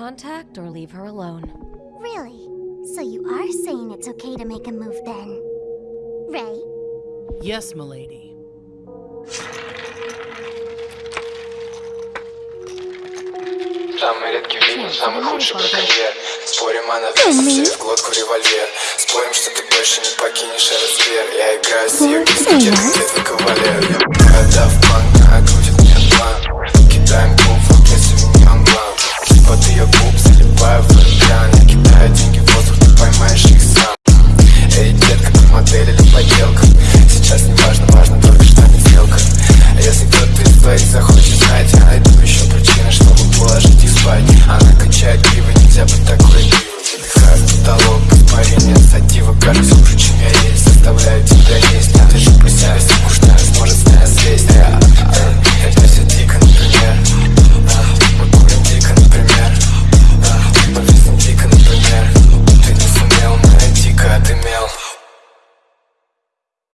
contact or leave her alone. Really? So you are saying it's okay to make a move then? Ray? Yes, milady. Самый редкий вид, самый худший браконьер Спорим, она весит в глотку револьвер Спорим, что ты больше не покинешь этот сфер Я играю с ее кисти, где кавалер Я когда в план, говорить захочет знать Я найду еще причины, чтобы положить и спать Она качает пиво, нельзя быть такой Вдыхаю потолок, испарение, сатива, кажется уже